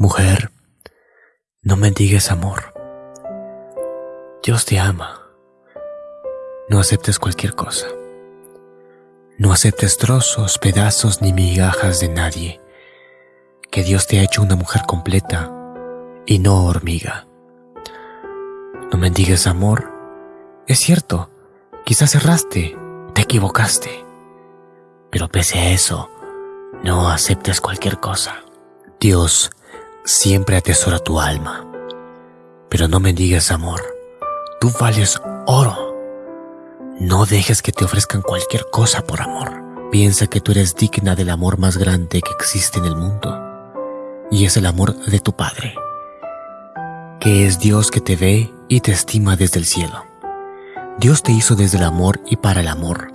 Mujer, no mendigues amor. Dios te ama. No aceptes cualquier cosa. No aceptes trozos, pedazos ni migajas de nadie. Que Dios te ha hecho una mujer completa y no hormiga. No mendigues amor. Es cierto, quizás erraste, te equivocaste. Pero pese a eso, no aceptes cualquier cosa. Dios siempre atesora tu alma. Pero no me digas amor. Tú vales oro. No dejes que te ofrezcan cualquier cosa por amor. Piensa que tú eres digna del amor más grande que existe en el mundo. Y es el amor de tu Padre. Que es Dios que te ve y te estima desde el cielo. Dios te hizo desde el amor y para el amor.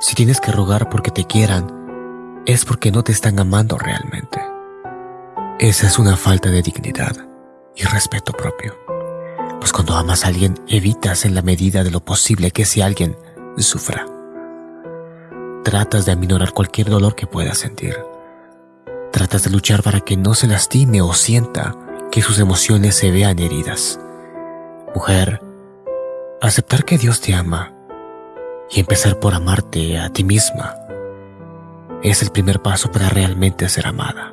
Si tienes que rogar porque te quieran, es porque no te están amando realmente. Esa es una falta de dignidad y respeto propio. Pues cuando amas a alguien, evitas en la medida de lo posible que ese alguien sufra. Tratas de aminorar cualquier dolor que pueda sentir. Tratas de luchar para que no se lastime o sienta que sus emociones se vean heridas. Mujer, aceptar que Dios te ama y empezar por amarte a ti misma es el primer paso para realmente ser amada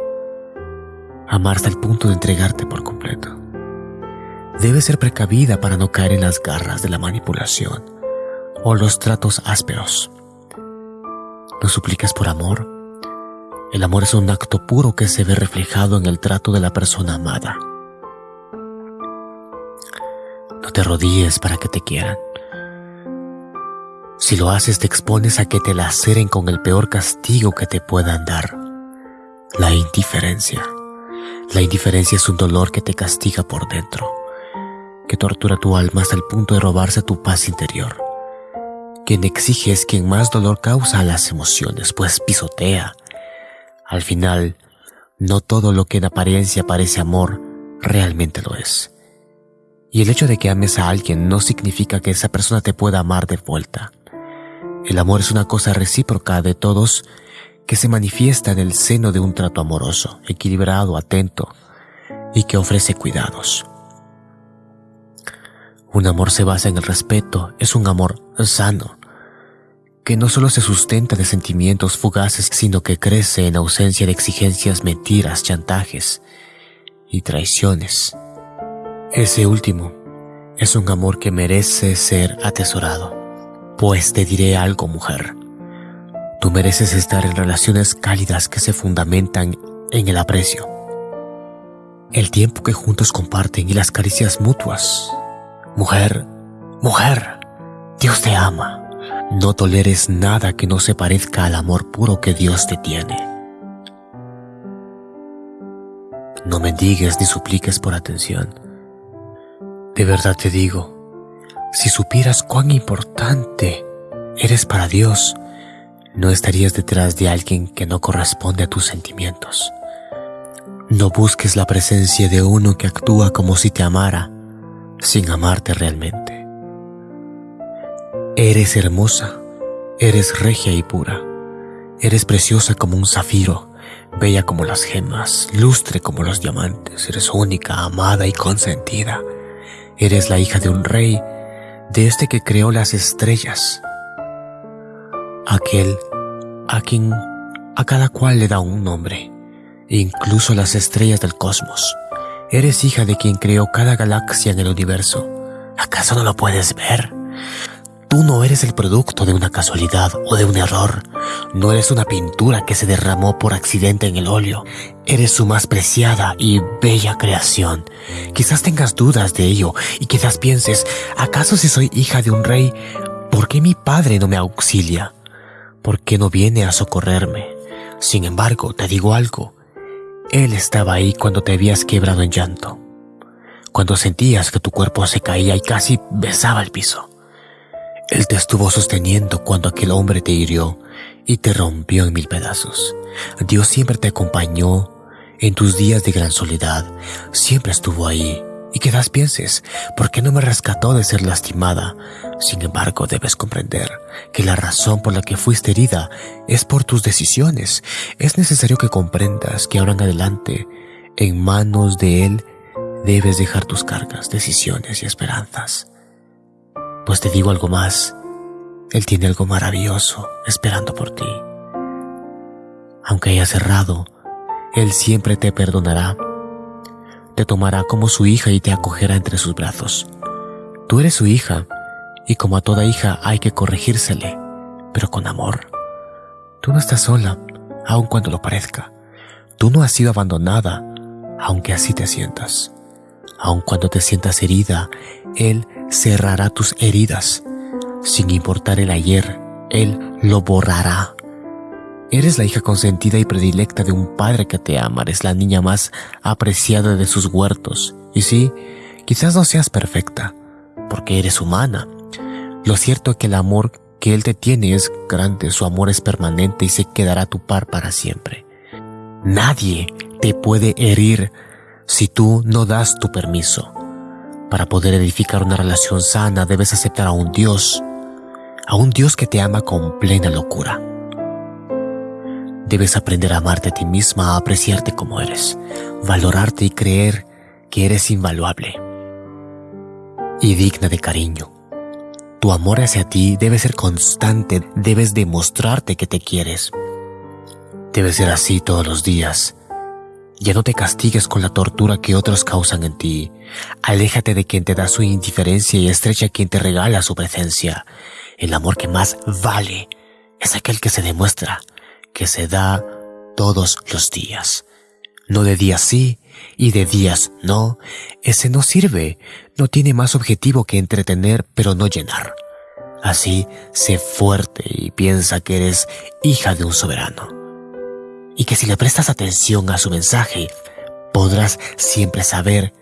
amar hasta el punto de entregarte por completo. Debes ser precavida para no caer en las garras de la manipulación o los tratos ásperos. No supliques por amor. El amor es un acto puro que se ve reflejado en el trato de la persona amada. No te rodilles para que te quieran. Si lo haces te expones a que te laceren con el peor castigo que te puedan dar, la indiferencia. La indiferencia es un dolor que te castiga por dentro, que tortura tu alma hasta el punto de robarse tu paz interior. Quien exige es quien más dolor causa a las emociones, pues pisotea. Al final, no todo lo que en apariencia parece amor realmente lo es. Y el hecho de que ames a alguien no significa que esa persona te pueda amar de vuelta. El amor es una cosa recíproca de todos que se manifiesta en el seno de un trato amoroso, equilibrado, atento y que ofrece cuidados. Un amor se basa en el respeto, es un amor sano, que no solo se sustenta de sentimientos fugaces, sino que crece en ausencia de exigencias, mentiras, chantajes y traiciones. Ese último es un amor que merece ser atesorado. Pues te diré algo, mujer. Tú mereces estar en relaciones cálidas que se fundamentan en el aprecio, el tiempo que juntos comparten y las caricias mutuas. Mujer, mujer, Dios te ama. No toleres nada que no se parezca al amor puro que Dios te tiene. No mendigues ni supliques por atención. De verdad te digo, si supieras cuán importante eres para Dios, no estarías detrás de alguien que no corresponde a tus sentimientos. No busques la presencia de uno que actúa como si te amara, sin amarte realmente. Eres hermosa, eres regia y pura, eres preciosa como un zafiro, bella como las gemas, lustre como los diamantes, eres única, amada y consentida. Eres la hija de un rey, de este que creó las estrellas, aquel a quien a cada cual le da un nombre, incluso las estrellas del cosmos. Eres hija de quien creó cada galaxia en el universo. ¿Acaso no lo puedes ver? Tú no eres el producto de una casualidad o de un error. No eres una pintura que se derramó por accidente en el óleo. Eres su más preciada y bella creación. Quizás tengas dudas de ello y quizás pienses, ¿acaso si soy hija de un rey, por qué mi padre no me auxilia? ¿Por qué no viene a socorrerme? Sin embargo, te digo algo, Él estaba ahí cuando te habías quebrado en llanto, cuando sentías que tu cuerpo se caía y casi besaba el piso. Él te estuvo sosteniendo cuando aquel hombre te hirió y te rompió en mil pedazos. Dios siempre te acompañó en tus días de gran soledad, siempre estuvo ahí y quizás pienses, ¿por qué no me rescató de ser lastimada? Sin embargo, debes comprender que la razón por la que fuiste herida es por tus decisiones. Es necesario que comprendas que ahora en adelante En manos de Él debes dejar tus cargas, decisiones y esperanzas. Pues te digo algo más, Él tiene algo maravilloso esperando por ti. Aunque hayas errado, Él siempre te perdonará. Te tomará como su hija y te acogerá entre sus brazos. Tú eres su hija, y como a toda hija hay que corregírsele, pero con amor. Tú no estás sola, aun cuando lo parezca. Tú no has sido abandonada, aunque así te sientas. Aun cuando te sientas herida, Él cerrará tus heridas. Sin importar el ayer, Él lo borrará. Eres la hija consentida y predilecta de un padre que te ama, eres la niña más apreciada de sus huertos. Y sí, quizás no seas perfecta, porque eres humana. Lo cierto es que el amor que Él te tiene es grande, su amor es permanente y se quedará a tu par para siempre. Nadie te puede herir si tú no das tu permiso. Para poder edificar una relación sana debes aceptar a un Dios, a un Dios que te ama con plena locura. Debes aprender a amarte a ti misma, a apreciarte como eres, valorarte y creer que eres invaluable y digna de cariño. Tu amor hacia ti debe ser constante, debes demostrarte que te quieres. Debe ser así todos los días. Ya no te castigues con la tortura que otros causan en ti. Aléjate de quien te da su indiferencia y estrecha a quien te regala su presencia. El amor que más vale es aquel que se demuestra, que se da todos los días. No de días sí y de días no. Ese no sirve. No tiene más objetivo que entretener pero no llenar. Así, sé fuerte y piensa que eres hija de un soberano y que si le prestas atención a su mensaje, podrás siempre saber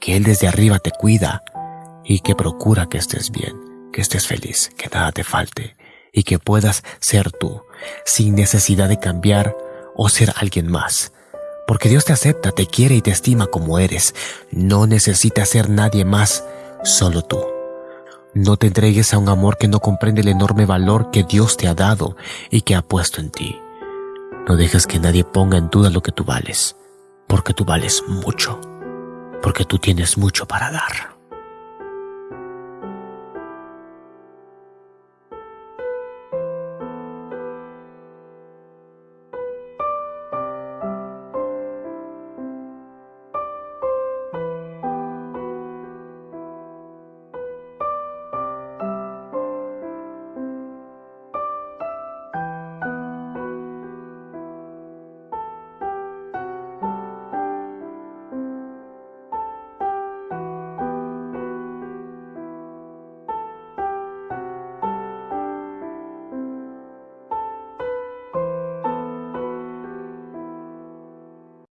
que Él desde arriba te cuida y que procura que estés bien, que estés feliz, que nada te falte y que puedas ser tú, sin necesidad de cambiar o ser alguien más. Porque Dios te acepta, te quiere y te estima como eres. No necesitas ser nadie más, solo tú. No te entregues a un amor que no comprende el enorme valor que Dios te ha dado y que ha puesto en ti. No dejes que nadie ponga en duda lo que tú vales, porque tú vales mucho, porque tú tienes mucho para dar.